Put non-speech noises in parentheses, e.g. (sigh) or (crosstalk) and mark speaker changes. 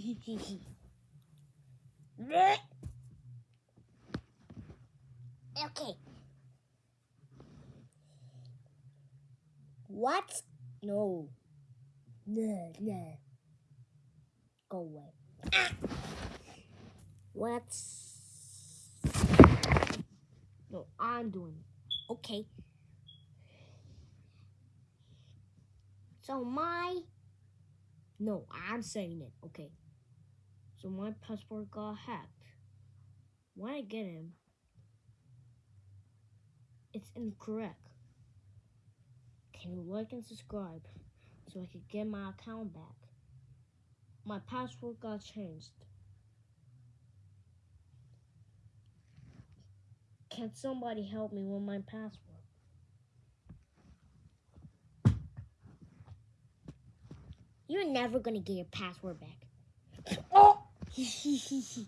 Speaker 1: (laughs) okay. What? No. No, no. Go away. (coughs) Ah. What's. No, I'm doing it. Okay. So my. No, I'm saying it. Okay. So my passport got hacked. When I get him, it's incorrect. Can you like and subscribe so I could get my account back? My password got changed. Can somebody help me with my password? You're never gonna get your password back. (laughs) 嘻嘻嘻